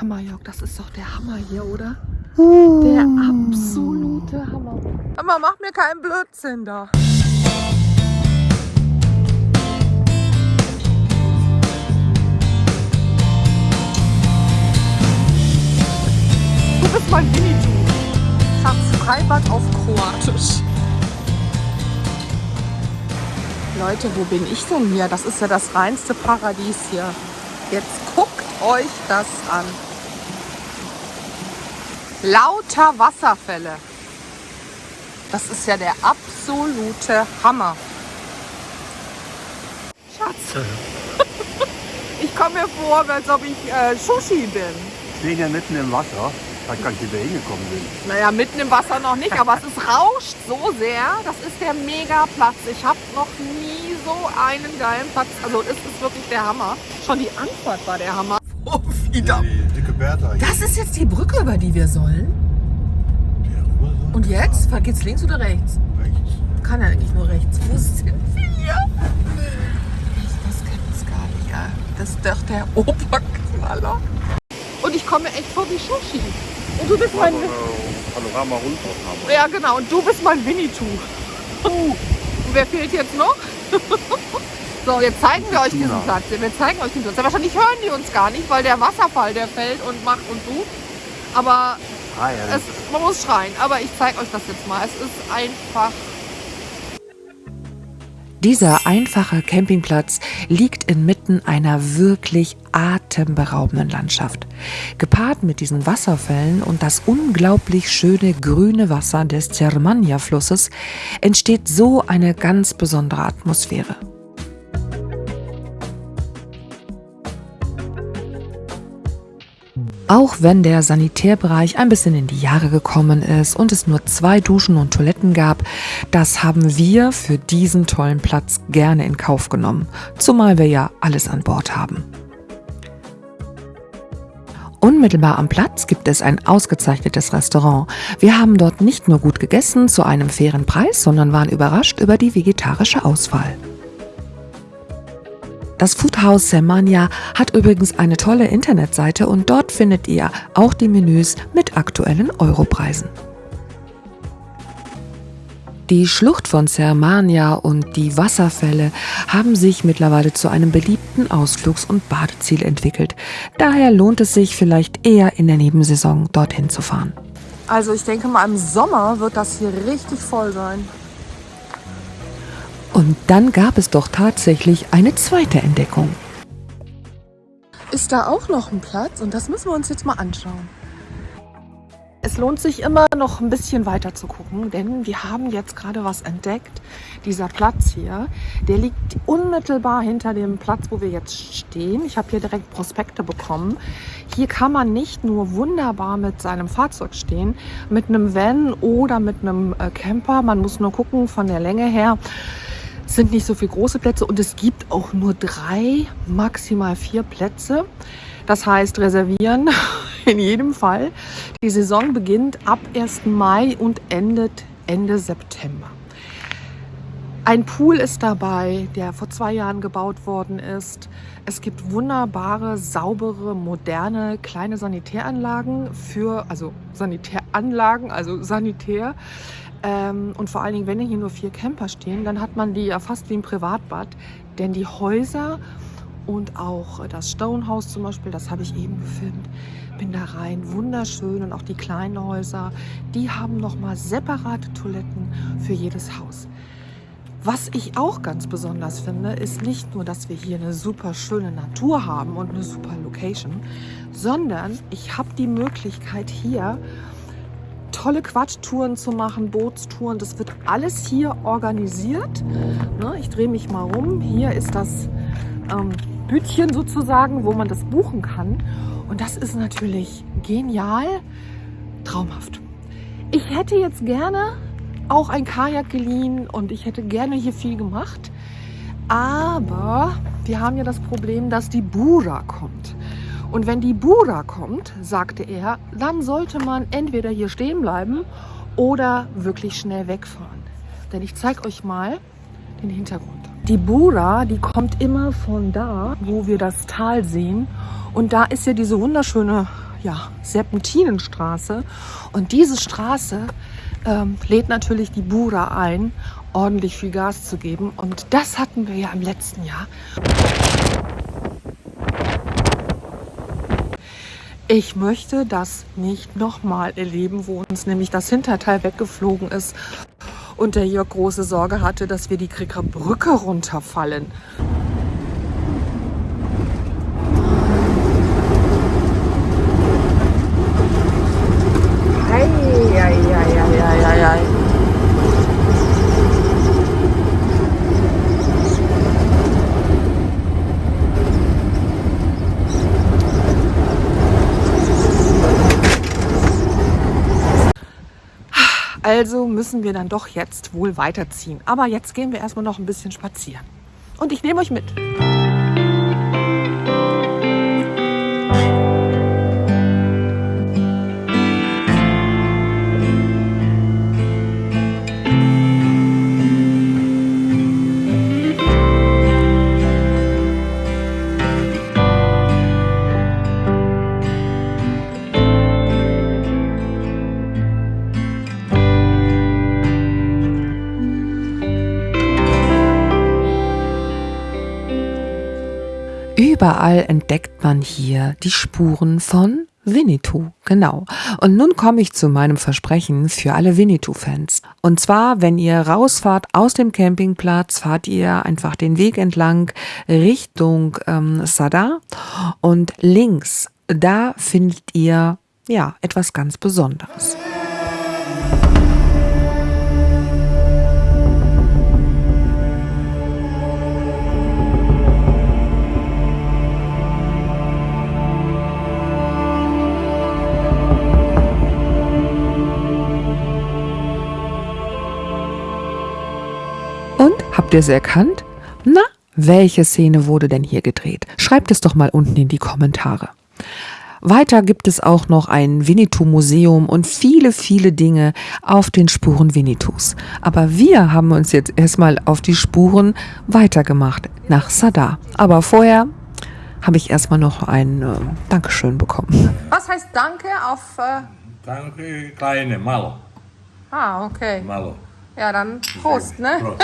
Hammer, Jörg, das ist doch der Hammer hier, oder? Der absolute Hammer. Aber mach mir keinen Blödsinn da. Du bist mein Winnetou. Schatz, Freibad auf Kroatisch. Leute, wo bin ich denn hier? Das ist ja das reinste Paradies hier. Jetzt guckt euch das an. Lauter Wasserfälle. Das ist ja der absolute Hammer. Schatz. Ich komme mir vor, als ob ich äh, Sushi bin. Ich bin ja mitten im Wasser. Da kann ich wieder hingekommen bin. Naja, mitten im Wasser noch nicht, aber es ist rauscht so sehr. Das ist der Mega-Platz. Ich habe noch nie so einen geilen Platz. Also es ist wirklich der Hammer. Schon die Anfahrt war der Hammer. Oh, wieder. Die dicke Bertha. hier. Das ist jetzt die Brücke, über die wir sollen. Der rüber so. Und jetzt? Geht's links oder rechts? Rechts. Kann ja eigentlich nur rechts. Wo sind wir? Das gibt's gar nicht. Ja. Das ist doch der Oberknaller. Und ich komme echt vor wie Sushi. Und du bist mein... Panorama Rundaufnahme. Ja, genau. Und du bist mein Winnetou. Und wer fehlt jetzt noch? so, jetzt zeigen wir euch diesen. Platz. Wir zeigen euch diesen Platz. Ja, wahrscheinlich hören die uns gar nicht, weil der Wasserfall, der fällt und macht und tut. Aber Ah, ja, es, man muss schreien. Aber ich zeige euch das jetzt mal. Es ist einfach Dieser einfache Campingplatz liegt inmitten einer wirklich atemberaubenden Landschaft. Gepaart mit diesen Wasserfällen und das unglaublich schöne grüne Wasser des Zermania-Flusses entsteht so eine ganz besondere Atmosphäre. Auch wenn der Sanitärbereich ein bisschen in die Jahre gekommen ist und es nur zwei Duschen und Toiletten gab, das haben wir für diesen tollen Platz gerne in Kauf genommen, zumal wir ja alles an Bord haben. Unmittelbar am Platz gibt es ein ausgezeichnetes Restaurant. Wir haben dort nicht nur gut gegessen zu einem fairen Preis, sondern waren überrascht über die vegetarische Auswahl. Das Foodhaus Semania hat übrigens eine tolle Internetseite und dort findet ihr auch die Menüs mit aktuellen Europreisen. Die Schlucht von Sermania und die Wasserfälle haben sich mittlerweile zu einem beliebten Ausflugs- und Badeziel entwickelt. Daher lohnt es sich vielleicht eher in der Nebensaison dorthin zu fahren. Also ich denke mal, im Sommer wird das hier richtig voll sein. Und dann gab es doch tatsächlich eine zweite Entdeckung. Ist da auch noch ein Platz? Und das müssen wir uns jetzt mal anschauen. Es lohnt sich immer noch ein bisschen weiter zu gucken, denn wir haben jetzt gerade was entdeckt. Dieser Platz hier, der liegt unmittelbar hinter dem Platz, wo wir jetzt stehen. Ich habe hier direkt Prospekte bekommen. Hier kann man nicht nur wunderbar mit seinem Fahrzeug stehen, mit einem Van oder mit einem äh, Camper. Man muss nur gucken von der Länge her. Sind nicht so viele große Plätze und es gibt auch nur drei, maximal vier Plätze. Das heißt, reservieren in jedem Fall. Die Saison beginnt ab 1. Mai und endet Ende September. Ein Pool ist dabei, der vor zwei Jahren gebaut worden ist. Es gibt wunderbare, saubere, moderne kleine Sanitäranlagen für, also Sanitäranlagen, also Sanitär. Ähm, und vor allen Dingen, wenn hier nur vier Camper stehen, dann hat man die ja fast wie ein Privatbad. Denn die Häuser und auch das Stonehouse zum Beispiel, das habe ich eben gefilmt, bin da rein, wunderschön. Und auch die kleinen Häuser, die haben nochmal separate Toiletten für jedes Haus. Was ich auch ganz besonders finde, ist nicht nur, dass wir hier eine super schöne Natur haben und eine super Location, sondern ich habe die Möglichkeit hier tolle Quatsch-Touren zu machen, Bootstouren. Das wird alles hier organisiert. Ne, ich drehe mich mal rum. Hier ist das ähm, Bütchen sozusagen, wo man das buchen kann. Und das ist natürlich genial, traumhaft. Ich hätte jetzt gerne auch ein Kajak geliehen und ich hätte gerne hier viel gemacht. Aber wir haben ja das Problem, dass die Bura kommt. Und wenn die Bura kommt, sagte er, dann sollte man entweder hier stehen bleiben oder wirklich schnell wegfahren. Denn ich zeige euch mal den Hintergrund. Die Bura, die kommt immer von da, wo wir das Tal sehen. Und da ist ja diese wunderschöne ja, Serpentinenstraße. Und diese Straße ähm, lädt natürlich die Bura ein, ordentlich viel Gas zu geben. Und das hatten wir ja im letzten Jahr. Ich möchte das nicht nochmal erleben, wo uns nämlich das Hinterteil weggeflogen ist und der Jörg große Sorge hatte, dass wir die Krieger Brücke runterfallen. Also müssen wir dann doch jetzt wohl weiterziehen. Aber jetzt gehen wir erstmal noch ein bisschen spazieren. Und ich nehme euch mit. Überall entdeckt man hier die Spuren von Winnetou, genau. Und nun komme ich zu meinem Versprechen für alle Winnetou-Fans. Und zwar, wenn ihr rausfahrt aus dem Campingplatz, fahrt ihr einfach den Weg entlang Richtung ähm, Sada und links, da findet ihr ja etwas ganz Besonderes. Habt ihr es erkannt? Na, welche Szene wurde denn hier gedreht? Schreibt es doch mal unten in die Kommentare. Weiter gibt es auch noch ein Winnetou-Museum und viele, viele Dinge auf den Spuren Winnetous. Aber wir haben uns jetzt erstmal auf die Spuren weitergemacht nach Sada. Aber vorher habe ich erstmal noch ein äh, Dankeschön bekommen. Was heißt Danke auf... Äh Danke, kleine, malo. ah, okay. Malo. Ja, dann Prost, ne? Prost.